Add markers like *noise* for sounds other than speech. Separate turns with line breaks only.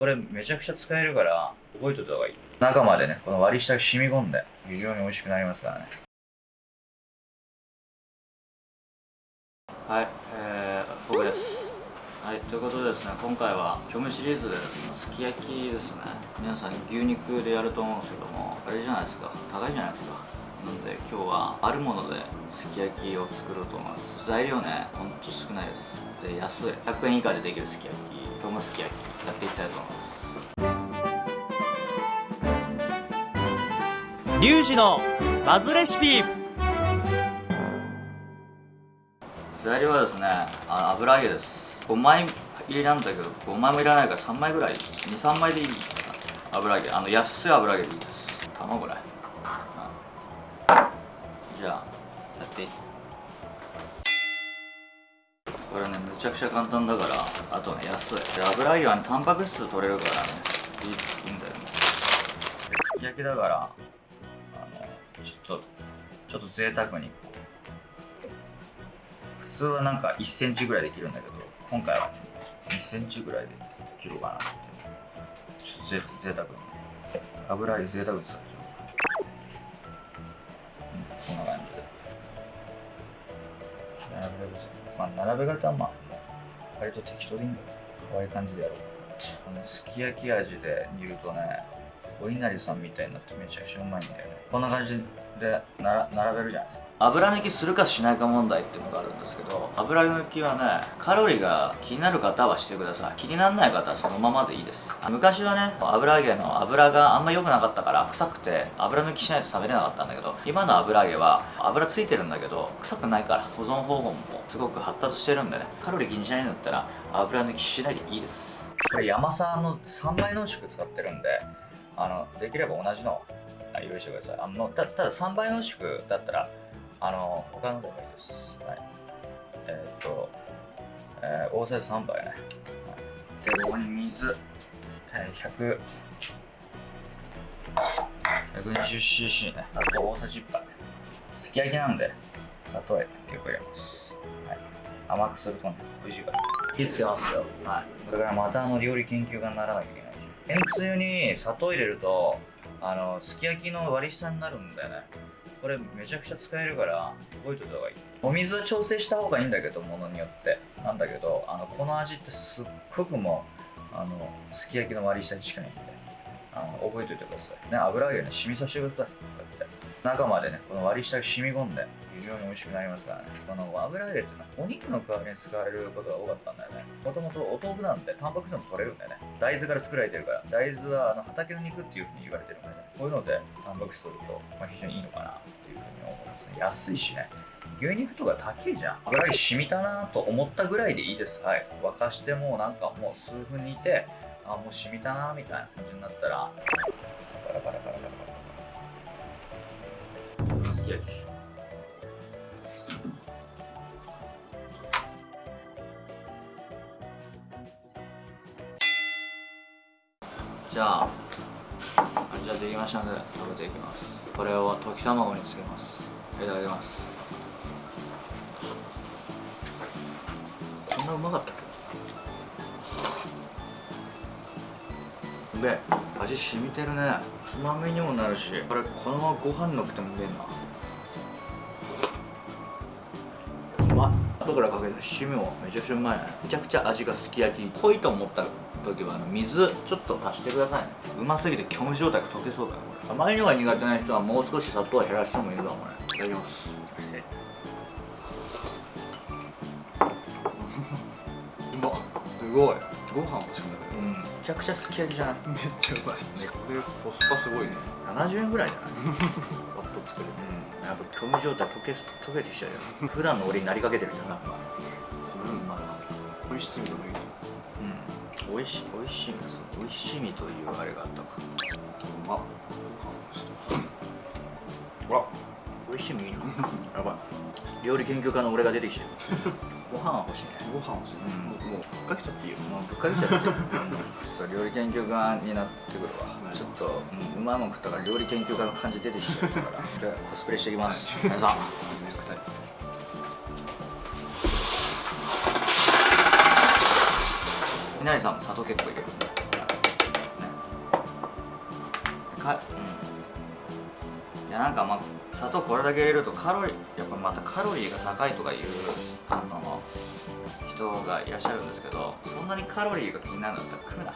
これめちゃくちゃ使えるから覚えておいた方がいい。中までねこの割り下が染み込んで非常に美味しくなりますからね。はいえー、僕です。はいということでですね今回は虚無シリーズでですね。すき焼きですね。皆さん牛肉でやると思うんですけどもあれじゃないですか。高いじゃないですか。なんで今日はあるものですき焼きを作ろうと思います。材料ねほんと少ないです。で安い。100円以下でできるすき焼き虚無すき焼きやっていきたいと思います。
リュウジのバズレシピ。
材料はですねあ油揚げです。5枚入りなんだけど5枚もいらないから3枚ぐらい23枚でいいか。な油揚げ。あの安い油揚げでいいです。卵ね、うん、じゃあやって。これねむちゃくちゃ簡単だからあとね安い。油揚げはねタンパク質取れるからねいいんだよね。すき焼きだからあのちょっとちょっと贅沢に。普通はなんか1センチぐらいで切るんだけど今回は2センチぐらいで切ろうかなって。ちょっとぜ贅沢に。油揚げ贅沢に使っちゃう、あ並べ方はまあ割と適当でいいんだよ。可愛い感じでやろう。あのすき焼き味で煮るとねお稲荷さんみたいになってめちゃくちゃうまいんだよね。こんな感じでな並べるじゃないですか。油抜きするかしないか問題っていうのがあるんですけど油抜きはねカロリーが気になる方はしてください。気にならない方はそのままでいいです。昔はね油揚げの油があんま良くなかったから臭くて油抜きしないと食べれなかったんだけど今の油揚げは油ついてるんだけど臭くないから保存方法もすごく発達してるんでね。カロリー気にしないんだったら油抜きしないでいいです。これ山さんの3倍濃縮使ってるんであのできれば同じの用意してください。あのたただ3倍濃縮だったらあの他のでもいいです。はい。えー、っと、えー、大さじ3杯ね、はい、でここに水、えー、100 120cc ね。あと大さじ1杯。すき焼きなんで砂糖結構入れます、はい、甘くするとね美味しいから。火つけますよ。はい。だからまたあの料理研究家にならなきゃいけないめんつゆに砂糖入れるとあのすき焼きの割り下になるんだよね。これめちゃくちゃ使えるから覚えといた方がいい。お水は調整した方がいいんだけどものによって。なんだけどあのこの味ってすっごくもうあのすき焼きの割り下にしかないんで。あの覚えといてください。ね油揚げね染みさせてください。こうやって。中までねこの割り下が染み込んで非常に美味しくなりますからね。この油揚げってのはお肉の代わりに使われることが多かったんだよね。もともとお豆腐なんでタンパク質も取れるんだよね。大豆から作られてるから。大豆はあの畑の肉っていうふうに言われてるんでね。こういうのでタンパク質取ると、まあ、非常にいいのかなっていうふうに思いますね。安いしね。牛肉とか高いじゃん。油揚げ染みたなと思ったぐらいでいいです。はい。沸かしてもうなんかもう数分煮てあもう染みたなみたいな感じになったら。すき焼きじゃあじゃあできましたので食べていきますこれを溶き卵につけますいただきますこんなうまかったっけで味染みてるねつまみにもなるしこれこのままご飯のっけてもうめえな。うまい。後からかけた七味もめちゃくちゃうまいね。めちゃくちゃ味がすき焼き。濃いと思った時は水ちょっと足してくださいね。うますぎて虚無状態が溶けそうだよこれ。甘いのが苦手な人はもう少し砂糖を減らしてもいいかもね。いただきます。*laughs* うますごい。
ご飯欲しくなる。
うん。めちゃくちゃすき焼きじゃない
めっちゃうまい。これコスパすごいね。
70円ぐらいじゃない
パッと作れて。
うん。やっぱ虚無状態溶け溶けてきちゃうよ。*laughs* 普段の俺になりかけてるじゃん。
うん。まあ美味しいのもいい
う。ん。美味しい美味しい美味しみというあれがあったわ。
うまっ
ほら。美味しみいいな。やばい料理研究家の俺が出てきて。る *laughs* ご飯は欲しいね。
ご飯欲しい、
うん。
もうかけちゃっていいよ。
もうぶっかけちゃって。るそう料理研究家になってくるわ。
うん
ちょっと、うん、うまいもん食ったから料理研究家の感じ出てきちゃったから。*laughs* じゃあコスプレしていきます。皆さん。稲荷さんも砂糖結構入れる。かうんいやなんかまあ砂糖これだけ入れるとカロリーやっぱまたカロリーが高いとかいうあの人がいらっしゃるんですけどそんなにカロリーが気になるんだったら食うな